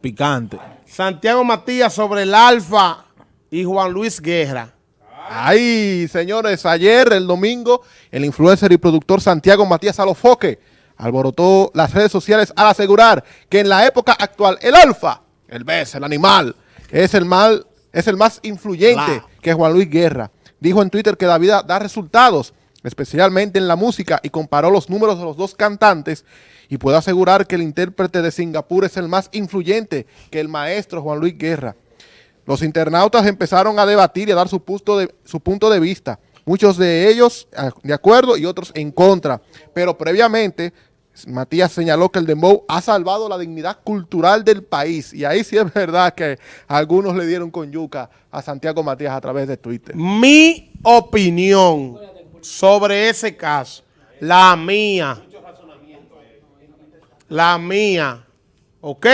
Picante. Santiago Matías sobre el Alfa y Juan Luis Guerra. Ay, señores, ayer, el domingo, el influencer y productor Santiago Matías Alofoque alborotó las redes sociales al asegurar que en la época actual el alfa, el BES, el animal, es el, mal, es el más influyente que Juan Luis Guerra. Dijo en Twitter que la vida da resultados, especialmente en la música, y comparó los números de los dos cantantes y puede asegurar que el intérprete de Singapur es el más influyente que el maestro Juan Luis Guerra. Los internautas empezaron a debatir y a dar su punto de, su punto de vista, muchos de ellos de acuerdo y otros en contra, pero previamente Matías señaló que el dembow ha salvado la dignidad cultural del país. Y ahí sí es verdad que algunos le dieron con yuca a Santiago Matías a través de Twitter. Mi opinión sobre ese caso, la mía, la mía, ¿ok?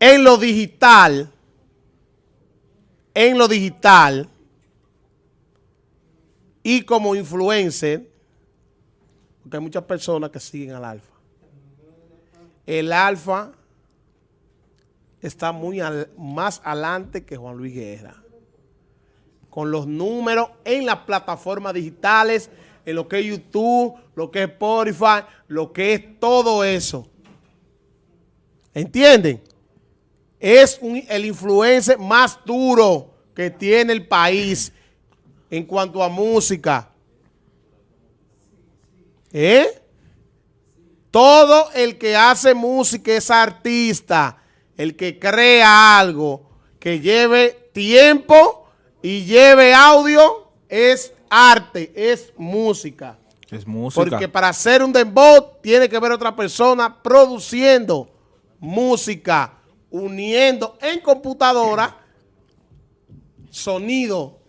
En lo digital, en lo digital y como influencer, porque hay muchas personas que siguen al alfa. El alfa está muy más adelante que Juan Luis Guerra. Con los números en las plataformas digitales, en lo que es YouTube, lo que es Spotify, lo que es todo eso. ¿Entienden? Es el influencer más duro que tiene el país en cuanto a música. ¿Eh? Todo el que hace música es artista, el que crea algo, que lleve tiempo y lleve audio, es arte, es música. Es música. Porque para hacer un dembow tiene que ver otra persona produciendo música, uniendo en computadora sonido.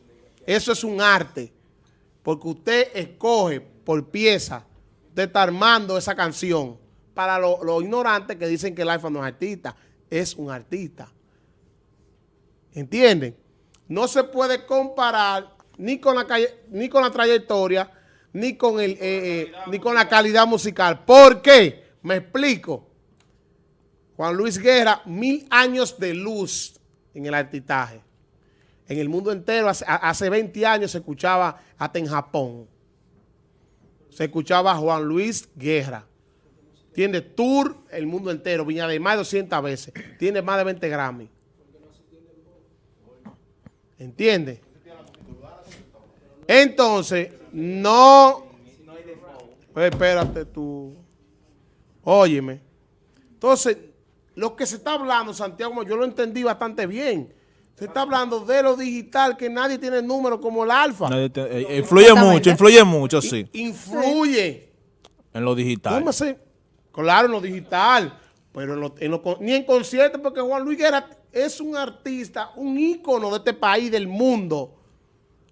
Eso es un arte. Porque usted escoge por pieza, usted está armando esa canción. Para los ignorantes que dicen que el iPhone no es artista, es un artista. ¿Entienden? No se puede comparar ni con la, ni con la trayectoria, ni con, el, eh, eh, ni con la calidad musical. ¿Por qué? Me explico. Juan Luis Guerra, mil años de luz en el artistaje. En el mundo entero, hace, 20 años se escuchaba hasta en Japón. Se escuchaba Juan Luis Guerra. Tiene tour el mundo entero, Viña de más de 200 veces. Tiene más de 20 Grammy. ¿Entiendes? Entonces, no... Pues espérate tú. Óyeme. Entonces, lo que se está hablando, Santiago, yo lo entendí bastante bien. Se está hablando de lo digital, que nadie tiene número como el alfa. Eh, influye mucho, influye mucho, sí. Influye. En lo digital. ¿Cómo así? Claro, en lo digital. Pero ni en concierto, porque Juan Luis Guerra es un artista, un ícono de este país, del mundo.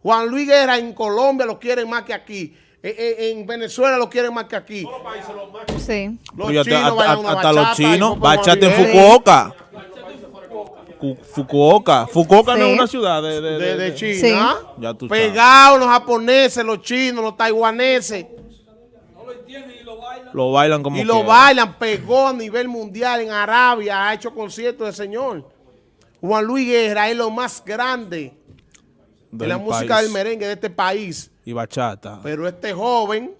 Juan Luis Guerra en Colombia lo quieren más que aquí. Eh, eh, en, Venezuela lo quieren más que aquí. Todos los países lo más que Sí. Los chinos hasta, hasta los chinos, bachate en Fukuoka. Fukuoka. Fukuoka no es una ciudad de, de, China. Pegados los japoneses, los chinos, los taiwaneses. No lo entienden y lo bailan. Lo bailan como Y lo bailan, pegó a nivel mundial en Arabia, ha hecho conciertos de señor. Juan Luis Guerra es lo más grande de la música del merengue de este país. Y bachata. Pero este joven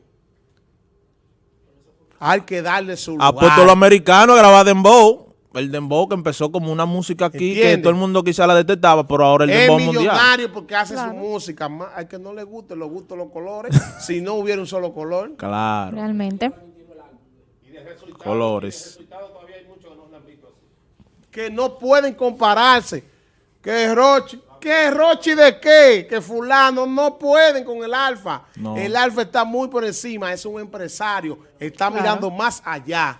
hay que darle su lugar. Ha puesto los americanos a grabar dembow el dembow que empezó como una música aquí que todo el mundo quizá la detectaba, pero ahora el dembow mundial. Es millonario porque hace su música. Al que no le guste, le gustan los colores. si no hubiera un solo color. Claro. Realmente. Colores. Que no pueden compararse. Que Rochi. ¿Qué Rochi de qué? Que fulano no pueden con el alfa. El alfa está muy por encima, es un empresario, está mirando más allá.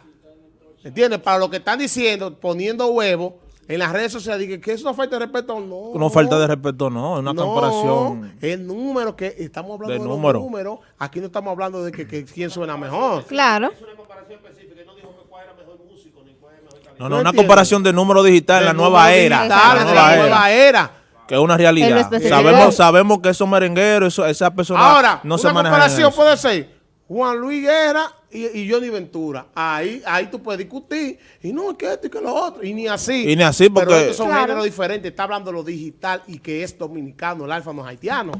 ¿Entiendes? Para lo que están diciendo, poniendo huevos en las redes sociales, que, que eso no falta de respeto, no. No falta de respeto, no, es una comparación. El número que estamos hablando de, número. los números, aquí no estamos hablando de que, quién suena mejor. Claro. Es una comparación específica, no dijo que cuál era mejor músico, ni cuál era mejor No, no, una comparación de número digital en la nueva era. Digital, la nueva, nueva era. Que es una realidad. Sabemos, sabemos que esos merengueros, esas personas Ahora, no se manejan. Ahora, una comparación puede ser Juan Luis Guerra y, y Johnny Ventura. Ahí, ahí tú puedes discutir. Y no, que esto y que lo otro. Y ni así. Y ni así, porque- Pero estos son Claro. géneros diferentes. Está hablando lo digital y que es dominicano. El alfa no es haitiano.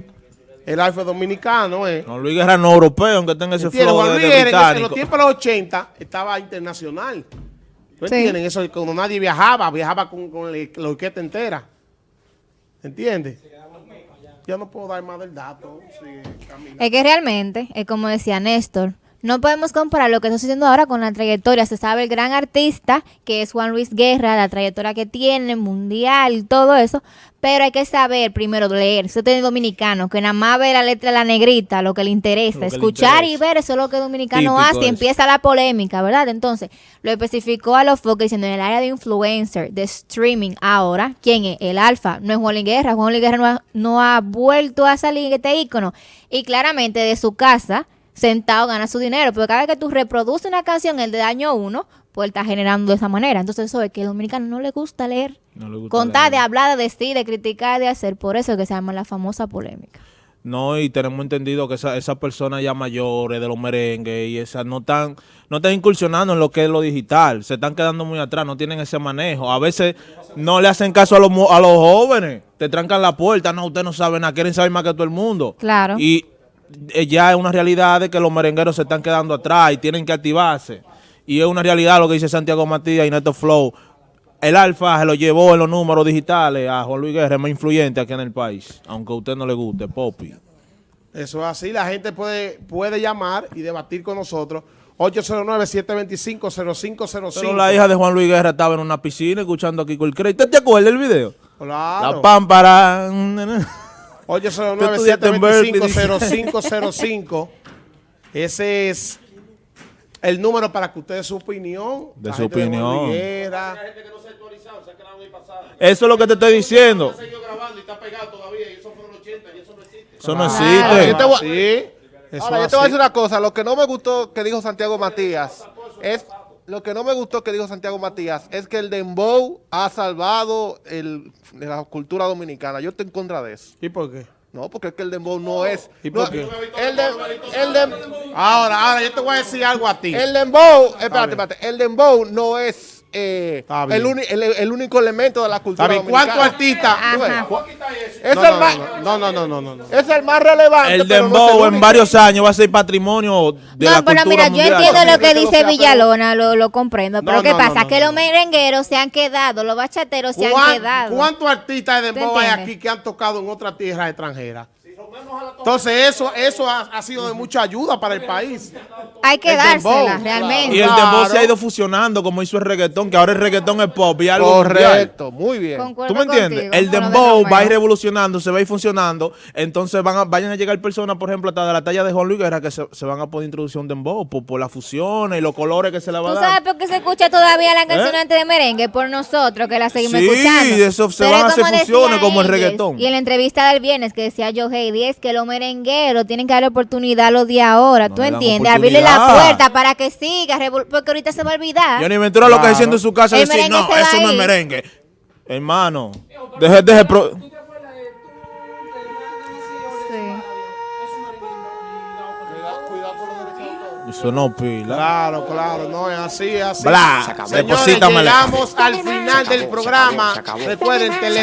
El alfa es dominicano, eh. No, Luis Guerra no europeo, aunque tenga ese ¿Entiendes? flow Juan de, Luis de Guerra en ese- en los tiempos de los 80 estaba internacional. ¿No Sí. entienden? Eso cuando nadie viajaba, viajaba con, con la la orquesta entera. ¿Entiendes? Yo no puedo dar más del dato. Es que realmente, es como decía Néstor, no podemos comparar lo que está sucediendo ahora con la trayectoria. Se sabe el gran artista que es Juan Luis Guerra, la trayectoria que tiene, mundial, todo eso. Pero hay que saber primero leer. Usted es dominicano, que nada más ve la letra de la negrita, lo que le interesa. Le escuchar y ver, eso es lo que el dominicano Típico hace y empieza la polémica, ¿verdad? Entonces, lo especificó a los focos diciendo en el área de influencer, de streaming ahora, ¿quién es? El alfa, no es Juan Luis Guerra. Juan Luis Guerra no ha, no ha vuelto a salir este ícono. Y claramente de su casa, sentado, gana su dinero. Pero cada vez que tú reproduces una canción, el de año uno, pues está generando de esa manera. Entonces, eso es que al dominicano no le gusta leer. No le gusta Contar, leer. de hablar, de decir, de criticar, de hacer. Por eso es que se llama la famosa polémica. No, y tenemos entendido que esas esa personas ya mayores de los merengues y esas no están, no están incursionando en lo que es lo digital, se están quedando muy atrás, no tienen ese manejo. A veces no le hacen caso a los, a los jóvenes, te trancan la puerta, no, usted no sabe nada, quieren saber más que todo el mundo. Claro. Y ya es una realidad de que los merengueros se están quedando atrás y tienen que activarse. Y es una realidad lo que dice Santiago Matías y Neto Flow. El Alfa se lo llevó en los números digitales a Juan Luis Guerra, es más influyente aquí en el país, aunque a usted no le guste, Popi. Eso es así. La gente puede, puede llamar y debatir con nosotros. 809-725-0505. Pero la hija de Juan Luis Guerra estaba en una piscina escuchando a Kiko el Crédito. ¿Te acuerdas del video? Claro. La pámpara. 809-725-0505. Ese es el número para que usted dé su opinión. De su opinión. Guerra. Eso es lo que te estoy diciendo. Eso no existe. Yo te voy- Sí. Eso Ahora, yo te voy a decir una cosa. Lo que no me gustó que dijo Santiago Matías es... Lo que no me gustó que dijo Santiago Matías es que el dembow ha salvado el, de la cultura dominicana. Yo estoy en contra de eso. ¿Y por qué? No, porque es que el dembow no es... ¿Y no- por qué? el, de- el de- Ahora, ahora, yo te voy a decir algo a ti. el dembow... Espérate, espérate. El dembow no es... eh, el, uni- el- el único elemento de la cultura ¿Sabes dominicana. cuántos artistas? Es, No, el no, más, no, no, no, no, no, no. es el más relevante. El dembow en varios años va a ser patrimonio de la no, pero cultura mira, yo entiendo lo que dice Villalona, lo, lo comprendo. Pero No, ¿qué pasa? no, no, que no, los merengueros se han quedado, los bachateros se han ¿Cuán- quedado. ¿Cuántos artistas de ¿Te dembow hay aquí que han tocado en otras tierras extranjeras? Entonces eso, eso ha, ha sido de mucha ayuda para el país. Hay que el dársela, dembow, realmente. Y el Claro. dembow se ha ido fusionando como hizo el reggaetón, que ahora el reggaetón es pop y algo mundial. Correcto, muy bien. Concuerdo ¿Tú me entiendes? contigo, el dembow va a ir revolucionando, se va a ir funcionando. Entonces van a, vayan a llegar personas, por ejemplo, hasta de la talla de Juan Luis Guerra, que se, se van a poder introducir un dembow por, por las fusiones y los colores que se le va a ¿Tú dar. sabes por qué se escucha todavía la canción ¿Eh? antes de merengue? Por nosotros, que la seguimos Sí, escuchando. de eso se Pero van a hacer fusiones como el reggaetón. Y en la entrevista del viernes que decía Joe Heidi es que los merengueros tienen que darle oportunidad a los de ahora. No ¿Tú entiendes? Abrirle la puerta para que siga, porque ahorita se va a olvidar. Johnny Ventura lo que Claro. diciendo en su casa es decir, no, eso no es ir". merengue. Hermano, deje, deje. pro- Eso no pila. Claro, claro, no es así, es así. Bla, Señores, llegamos al final del programa. Recuerden, tele